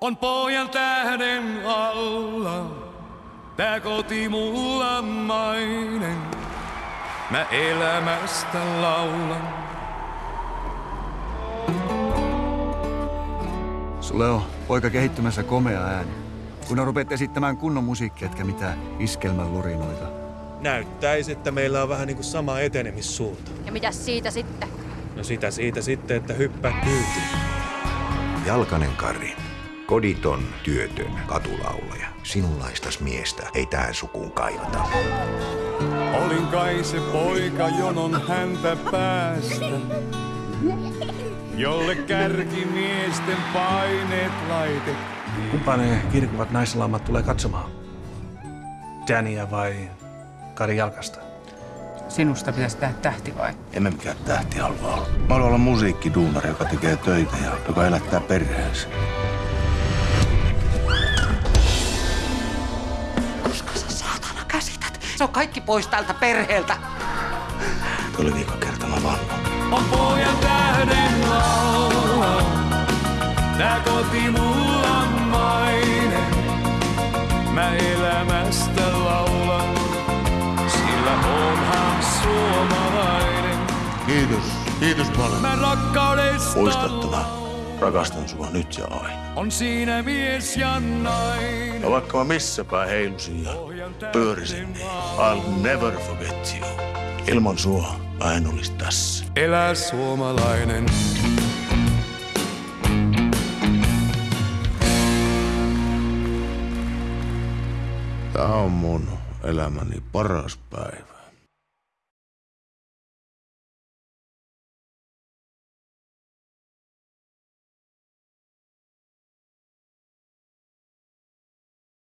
On pojan tähden alla, tää koti mulla mainen. Mä elämästä laulan. Sulle on poika kehittymässä komea ääni. Kun rupeat esittämään kunnon musiikkia, etkä mitään iskelmän lurinoita. Näyttäisi, että meillä on vähän niin kuin sama etenemissuunta. Ja mitä siitä sitten? No sitä siitä sitten, että hyppää kyytiin. Jalkanen Kari. Koditon, työtön, katulaulaja. Sinunlaistas miestä ei tähän sukuun kaivata. Olin kai se poika jonon häntä päästä. Jolle kärkimiesten paineet laitettiin. Kumpa ne kirkuvat naislaumat tulee katsomaan? Dania vai Kari Jalkasta? Sinusta pitäisi tehdä tähti vai? Emme mikään tähti halua olla. Mä haluan olla musiikkiduunari, joka tekee töitä ja joka elättää perheensä. Se on kaikki pois tältä perheeltä. Tuo oli viikon kerta, mä vannon. On pojan tähden laula, tää koti mulla mainen. Mä elämästä laulan, sillä onhan suomalainen. Kiitos. Kiitos paljon. Mä rakkaudesta Muistattava. Rakastan sua nyt ja aina. on siinä mies ja nainen. Ja vaikka mä missä päin heilusin ja pyörisin, niin I'll never forget you. Ilman sua mä en olisi tässä. Elä suomalainen. Tää on mun elämäni paras päivä.